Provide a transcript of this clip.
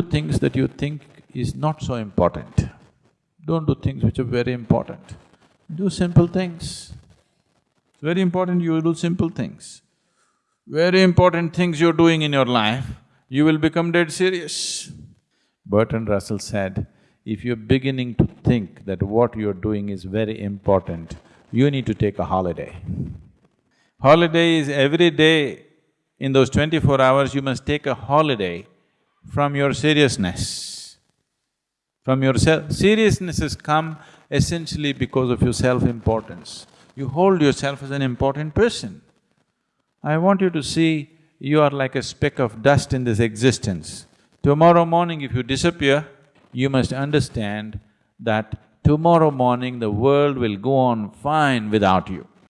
do things that you think is not so important. Don't do things which are very important. Do simple things. It's very important you do simple things. Very important things you're doing in your life, you will become dead serious. Bertrand Russell said, if you're beginning to think that what you're doing is very important, you need to take a holiday. Holiday is every day, in those twenty-four hours, you must take a holiday from your seriousness. From yourself, seriousness has come essentially because of your self-importance. You hold yourself as an important person. I want you to see you are like a speck of dust in this existence. Tomorrow morning if you disappear, you must understand that tomorrow morning the world will go on fine without you.